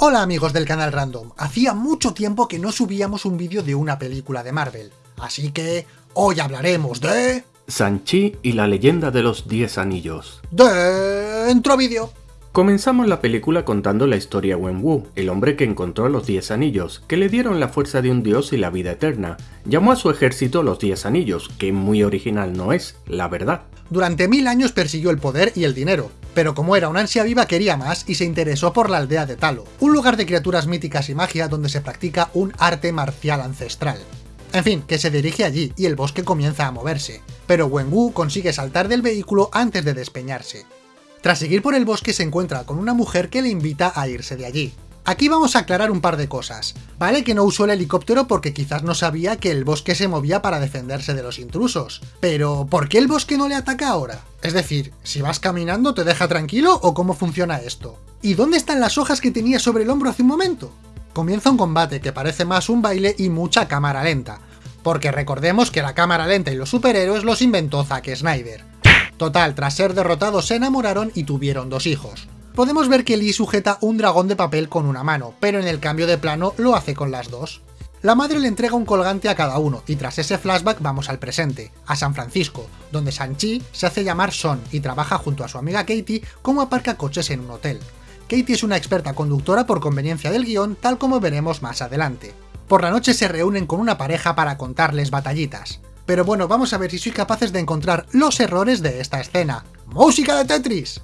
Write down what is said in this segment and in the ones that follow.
Hola amigos del canal Random, hacía mucho tiempo que no subíamos un vídeo de una película de Marvel, así que hoy hablaremos de... Sanchi y la leyenda de los 10 anillos. Dentro vídeo. Comenzamos la película contando la historia de Wenwu, el hombre que encontró los 10 anillos, que le dieron la fuerza de un dios y la vida eterna. Llamó a su ejército los 10 anillos, que muy original no es, la verdad. Durante mil años persiguió el poder y el dinero, pero como era una ansia viva quería más y se interesó por la aldea de Talo, un lugar de criaturas míticas y magia donde se practica un arte marcial ancestral. En fin, que se dirige allí y el bosque comienza a moverse, pero Wenwu consigue saltar del vehículo antes de despeñarse. Tras seguir por el bosque se encuentra con una mujer que le invita a irse de allí. Aquí vamos a aclarar un par de cosas. Vale que no usó el helicóptero porque quizás no sabía que el bosque se movía para defenderse de los intrusos. Pero, ¿por qué el bosque no le ataca ahora? Es decir, si vas caminando te deja tranquilo o cómo funciona esto. ¿Y dónde están las hojas que tenía sobre el hombro hace un momento? Comienza un combate que parece más un baile y mucha cámara lenta. Porque recordemos que la cámara lenta y los superhéroes los inventó Zack Snyder. Total, tras ser derrotados se enamoraron y tuvieron dos hijos podemos ver que Lee sujeta un dragón de papel con una mano, pero en el cambio de plano lo hace con las dos. La madre le entrega un colgante a cada uno, y tras ese flashback vamos al presente, a San Francisco, donde Sanchi se hace llamar Son y trabaja junto a su amiga Katie como aparca coches en un hotel. Katie es una experta conductora por conveniencia del guion, tal como veremos más adelante. Por la noche se reúnen con una pareja para contarles batallitas. Pero bueno, vamos a ver si soy capaces de encontrar los errores de esta escena. ¡Música de Tetris!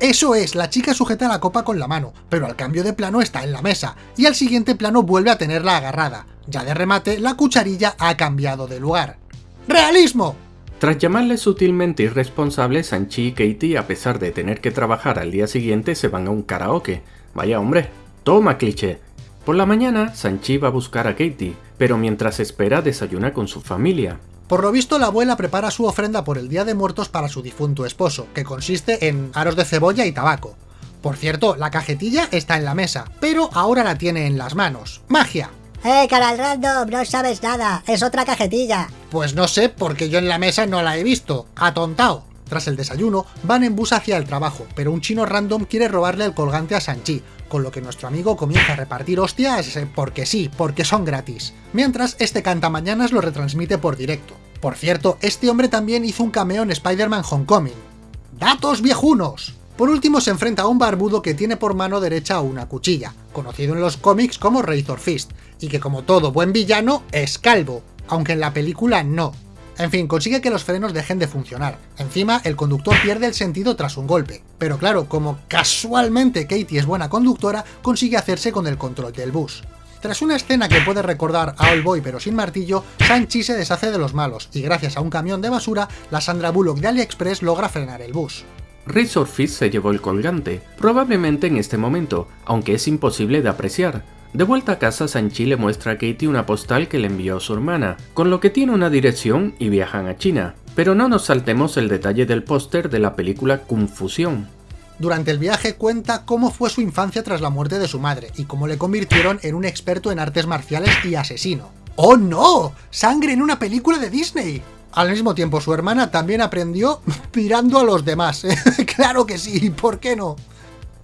Eso es, la chica sujeta la copa con la mano, pero al cambio de plano está en la mesa, y al siguiente plano vuelve a tenerla agarrada. Ya de remate, la cucharilla ha cambiado de lugar. ¡Realismo! Tras llamarle sutilmente irresponsable, Sanchi y Katie, a pesar de tener que trabajar al día siguiente, se van a un karaoke. Vaya hombre, Toma, cliché. Por la mañana, Sanchi va a buscar a Katie, pero mientras espera desayuna con su familia. Por lo visto, la abuela prepara su ofrenda por el Día de Muertos para su difunto esposo, que consiste en aros de cebolla y tabaco. Por cierto, la cajetilla está en la mesa, pero ahora la tiene en las manos. ¡Magia! ¡Eh, canal random! No sabes nada, es otra cajetilla. Pues no sé, porque yo en la mesa no la he visto. ¡Atontao! Tras el desayuno, van en bus hacia el trabajo, pero un chino random quiere robarle el colgante a Sanchi, con lo que nuestro amigo comienza a repartir hostias eh, porque sí, porque son gratis. Mientras, este cantamañanas lo retransmite por directo. Por cierto, este hombre también hizo un cameo en Spider-Man Homecoming. ¡Datos viejunos! Por último se enfrenta a un barbudo que tiene por mano derecha una cuchilla, conocido en los cómics como Razor Fist, y que como todo buen villano es calvo, aunque en la película no, en fin, consigue que los frenos dejen de funcionar. Encima, el conductor pierde el sentido tras un golpe. Pero claro, como casualmente Katie es buena conductora, consigue hacerse con el control del bus. Tras una escena que puede recordar a All Boy pero sin martillo, Sanchi se deshace de los malos, y gracias a un camión de basura, la Sandra Bullock de AliExpress logra frenar el bus. Razor Fist se llevó el colgante, probablemente en este momento, aunque es imposible de apreciar, de vuelta a casa, Sanchi le muestra a Katie una postal que le envió su hermana, con lo que tiene una dirección y viajan a China. Pero no nos saltemos el detalle del póster de la película Confusión. Durante el viaje cuenta cómo fue su infancia tras la muerte de su madre y cómo le convirtieron en un experto en artes marciales y asesino. ¡Oh no! ¡Sangre en una película de Disney! Al mismo tiempo su hermana también aprendió mirando a los demás. ¡Claro que sí! ¿Por qué no?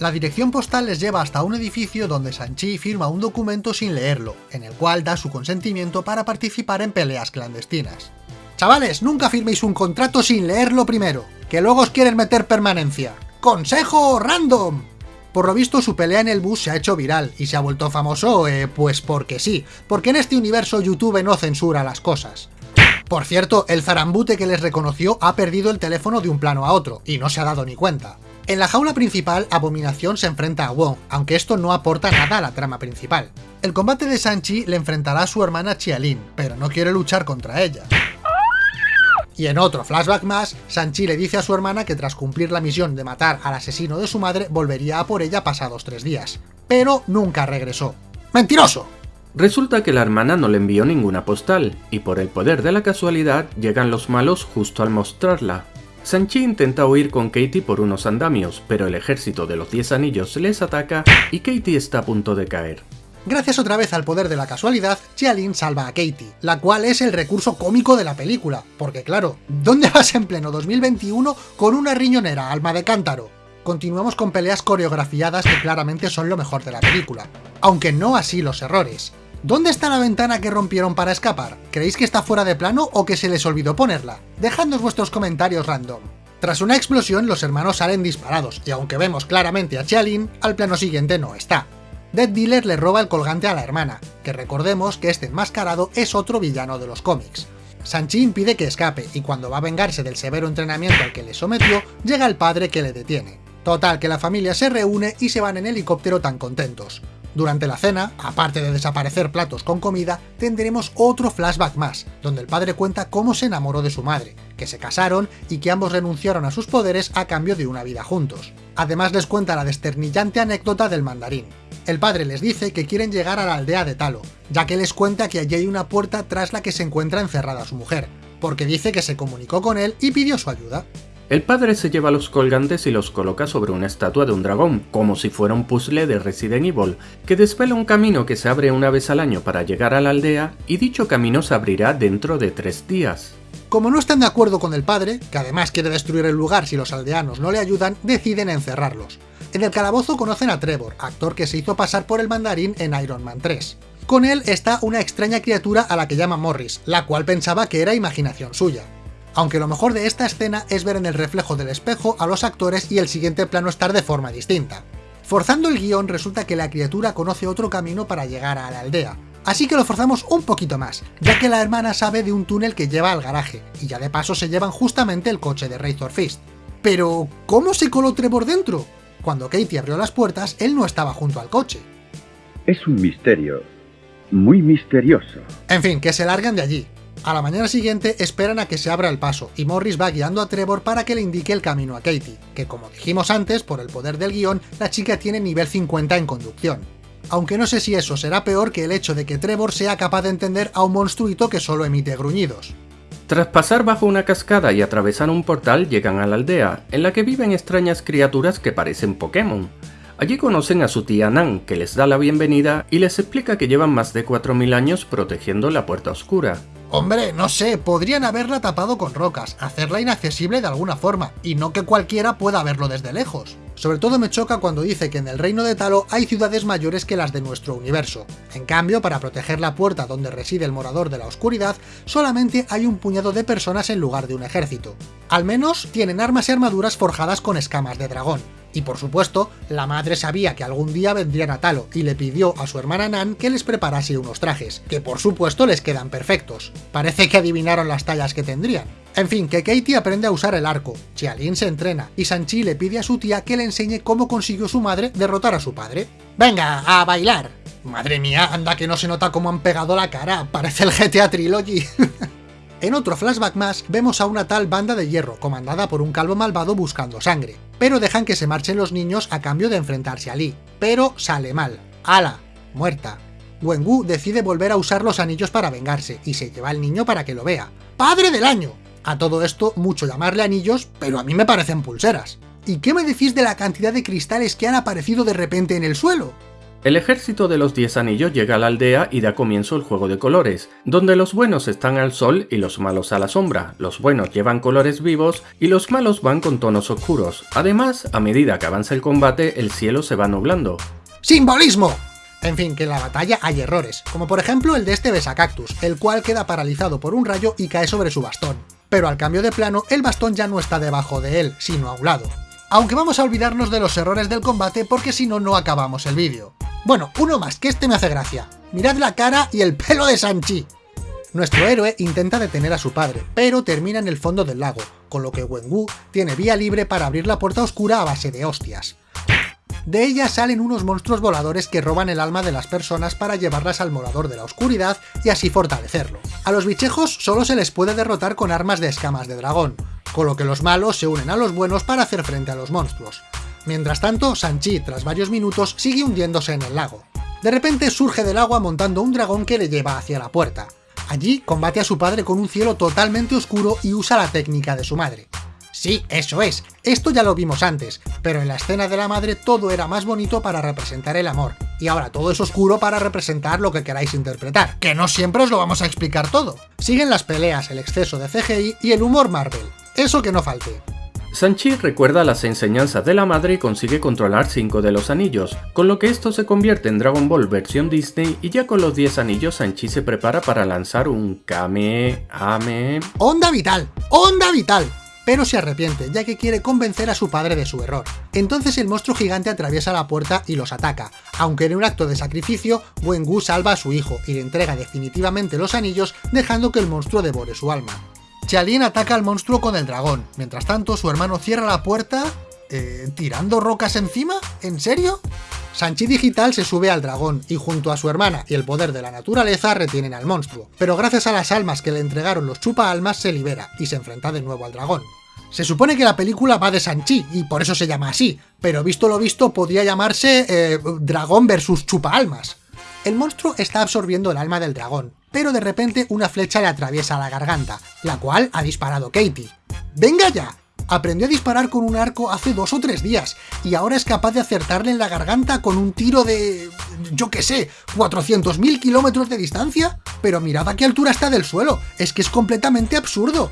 La dirección postal les lleva hasta un edificio donde Sanchi firma un documento sin leerlo, en el cual da su consentimiento para participar en peleas clandestinas. Chavales, nunca firméis un contrato sin leerlo primero, que luego os quieren meter permanencia. ¡Consejo random! Por lo visto su pelea en el bus se ha hecho viral y se ha vuelto famoso, eh, pues porque sí, porque en este universo YouTube no censura las cosas. Por cierto, el zarambute que les reconoció ha perdido el teléfono de un plano a otro, y no se ha dado ni cuenta. En la jaula principal, Abominación se enfrenta a Wong, aunque esto no aporta nada a la trama principal. El combate de Sanchi le enfrentará a su hermana Chialin, pero no quiere luchar contra ella. Y en otro flashback más, Sanchi le dice a su hermana que tras cumplir la misión de matar al asesino de su madre, volvería a por ella pasados tres días. Pero nunca regresó. ¡Mentiroso! Resulta que la hermana no le envió ninguna postal, y por el poder de la casualidad llegan los malos justo al mostrarla, Sanchi intenta huir con Katie por unos andamios, pero el ejército de los 10 anillos les ataca y Katie está a punto de caer. Gracias otra vez al poder de la casualidad, Xialin salva a Katie, la cual es el recurso cómico de la película, porque claro, ¿dónde vas en pleno 2021 con una riñonera alma de cántaro? Continuamos con peleas coreografiadas que claramente son lo mejor de la película, aunque no así los errores. ¿Dónde está la ventana que rompieron para escapar? ¿Creéis que está fuera de plano o que se les olvidó ponerla? Dejadnos vuestros comentarios random. Tras una explosión, los hermanos salen disparados, y aunque vemos claramente a Xialin, al plano siguiente no está. Dead Dealer le roba el colgante a la hermana, que recordemos que este enmascarado es otro villano de los cómics. Sanchi impide que escape, y cuando va a vengarse del severo entrenamiento al que le sometió, llega el padre que le detiene. Total, que la familia se reúne y se van en helicóptero tan contentos. Durante la cena, aparte de desaparecer platos con comida, tendremos otro flashback más, donde el padre cuenta cómo se enamoró de su madre, que se casaron y que ambos renunciaron a sus poderes a cambio de una vida juntos. Además les cuenta la desternillante anécdota del mandarín. El padre les dice que quieren llegar a la aldea de Talo, ya que les cuenta que allí hay una puerta tras la que se encuentra encerrada su mujer, porque dice que se comunicó con él y pidió su ayuda. El padre se lleva los colgantes y los coloca sobre una estatua de un dragón, como si fuera un puzzle de Resident Evil, que desvela un camino que se abre una vez al año para llegar a la aldea, y dicho camino se abrirá dentro de tres días. Como no están de acuerdo con el padre, que además quiere destruir el lugar si los aldeanos no le ayudan, deciden encerrarlos. En el calabozo conocen a Trevor, actor que se hizo pasar por el mandarín en Iron Man 3. Con él está una extraña criatura a la que llama Morris, la cual pensaba que era imaginación suya aunque lo mejor de esta escena es ver en el reflejo del espejo a los actores y el siguiente plano estar de forma distinta. Forzando el guion resulta que la criatura conoce otro camino para llegar a la aldea, así que lo forzamos un poquito más, ya que la hermana sabe de un túnel que lleva al garaje, y ya de paso se llevan justamente el coche de Razor Fist. Pero, ¿cómo se coló Trevor dentro? Cuando Katie abrió las puertas, él no estaba junto al coche. Es un misterio, muy misterioso. En fin, que se largan de allí, a la mañana siguiente esperan a que se abra el paso, y Morris va guiando a Trevor para que le indique el camino a Katie, que como dijimos antes, por el poder del guion, la chica tiene nivel 50 en conducción. Aunque no sé si eso será peor que el hecho de que Trevor sea capaz de entender a un monstruito que solo emite gruñidos. Tras pasar bajo una cascada y atravesar un portal llegan a la aldea, en la que viven extrañas criaturas que parecen Pokémon. Allí conocen a su tía Nan, que les da la bienvenida y les explica que llevan más de 4.000 años protegiendo la puerta oscura. Hombre, no sé, podrían haberla tapado con rocas, hacerla inaccesible de alguna forma, y no que cualquiera pueda verlo desde lejos. Sobre todo me choca cuando dice que en el reino de Talo hay ciudades mayores que las de nuestro universo. En cambio, para proteger la puerta donde reside el morador de la oscuridad, solamente hay un puñado de personas en lugar de un ejército. Al menos tienen armas y armaduras forjadas con escamas de dragón. Y por supuesto, la madre sabía que algún día vendrían a Talo y le pidió a su hermana Nan que les preparase unos trajes, que por supuesto les quedan perfectos. Parece que adivinaron las tallas que tendrían. En fin, que Katie aprende a usar el arco, Xialin se entrena, y Sanchi le pide a su tía que le enseñe cómo consiguió su madre derrotar a su padre. ¡Venga, a bailar! Madre mía, anda que no se nota cómo han pegado la cara, parece el GTA Trilogy. En otro flashback más, vemos a una tal banda de hierro, comandada por un calvo malvado buscando sangre, pero dejan que se marchen los niños a cambio de enfrentarse a Lee, pero sale mal. ¡Hala! Muerta. Wenwu decide volver a usar los anillos para vengarse, y se lleva al niño para que lo vea. ¡Padre del año! A todo esto, mucho llamarle anillos, pero a mí me parecen pulseras. ¿Y qué me decís de la cantidad de cristales que han aparecido de repente en el suelo? El ejército de los Diez Anillos llega a la aldea y da comienzo el juego de colores, donde los buenos están al sol y los malos a la sombra, los buenos llevan colores vivos y los malos van con tonos oscuros. Además, a medida que avanza el combate, el cielo se va nublando. ¡Simbolismo! En fin, que en la batalla hay errores, como por ejemplo el de este besacactus, el cual queda paralizado por un rayo y cae sobre su bastón. Pero al cambio de plano, el bastón ya no está debajo de él, sino a un lado. Aunque vamos a olvidarnos de los errores del combate porque si no, no acabamos el vídeo. Bueno, uno más, que este me hace gracia. Mirad la cara y el pelo de Sanchi. Nuestro héroe intenta detener a su padre, pero termina en el fondo del lago, con lo que Wenwu tiene vía libre para abrir la puerta oscura a base de hostias. De ella salen unos monstruos voladores que roban el alma de las personas para llevarlas al morador de la oscuridad y así fortalecerlo. A los bichejos solo se les puede derrotar con armas de escamas de dragón, con lo que los malos se unen a los buenos para hacer frente a los monstruos. Mientras tanto, Sanchi, tras varios minutos, sigue hundiéndose en el lago. De repente surge del agua montando un dragón que le lleva hacia la puerta. Allí combate a su padre con un cielo totalmente oscuro y usa la técnica de su madre. Sí, eso es, esto ya lo vimos antes, pero en la escena de la madre todo era más bonito para representar el amor, y ahora todo es oscuro para representar lo que queráis interpretar, que no siempre os lo vamos a explicar todo. Siguen las peleas, el exceso de CGI y el humor Marvel, eso que no falte. Sanchi recuerda las enseñanzas de la madre y consigue controlar 5 de los anillos, con lo que esto se convierte en Dragon Ball versión Disney y ya con los 10 anillos Sanchi se prepara para lanzar un Kame... Ame... ¡Onda vital! ¡Onda vital! pero se arrepiente, ya que quiere convencer a su padre de su error. Entonces el monstruo gigante atraviesa la puerta y los ataca, aunque en un acto de sacrificio, Wengu salva a su hijo y le entrega definitivamente los anillos, dejando que el monstruo devore su alma. Xialin ataca al monstruo con el dragón, mientras tanto su hermano cierra la puerta... Eh, ¿Tirando rocas encima? ¿En serio? Sanchi Digital se sube al dragón y junto a su hermana y el poder de la naturaleza retienen al monstruo, pero gracias a las almas que le entregaron los chupa almas se libera y se enfrenta de nuevo al dragón. Se supone que la película va de Sanchi y por eso se llama así, pero visto lo visto podría llamarse eh, Dragón vs Chupa Almas. El monstruo está absorbiendo el alma del dragón, pero de repente una flecha le atraviesa la garganta, la cual ha disparado Katie. ¡Venga ya! Aprendió a disparar con un arco hace dos o tres días, y ahora es capaz de acertarle en la garganta con un tiro de... yo qué sé, 400.000 kilómetros de distancia. Pero mirad a qué altura está del suelo, es que es completamente absurdo.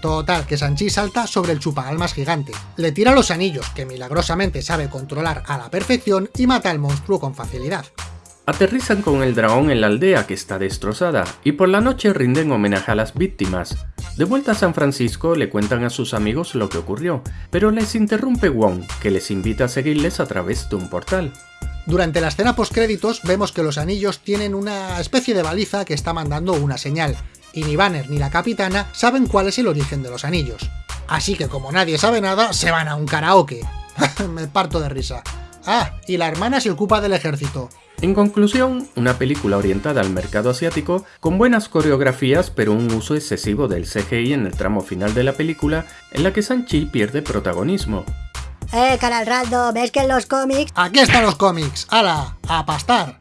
Total, que Sanchi salta sobre el chupaalmas gigante, le tira los anillos, que milagrosamente sabe controlar a la perfección, y mata al monstruo con facilidad. Aterrizan con el dragón en la aldea que está destrozada, y por la noche rinden homenaje a las víctimas. De vuelta a San Francisco le cuentan a sus amigos lo que ocurrió, pero les interrumpe Wong, que les invita a seguirles a través de un portal. Durante la escena postcréditos vemos que los anillos tienen una especie de baliza que está mandando una señal, y ni Banner ni la capitana saben cuál es el origen de los anillos. Así que como nadie sabe nada, se van a un karaoke. Me parto de risa. Ah, y la hermana se ocupa del ejército. En conclusión, una película orientada al mercado asiático, con buenas coreografías pero un uso excesivo del CGI en el tramo final de la película, en la que Sanchi pierde protagonismo. Eh, Canal Rando, ¿ves que en los cómics...? ¡Aquí están los cómics! ¡Hala! ¡A pastar!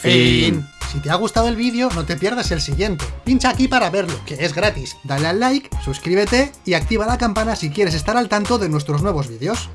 Fin. Si te ha gustado el vídeo, no te pierdas el siguiente. Pincha aquí para verlo, que es gratis. Dale al like, suscríbete y activa la campana si quieres estar al tanto de nuestros nuevos vídeos.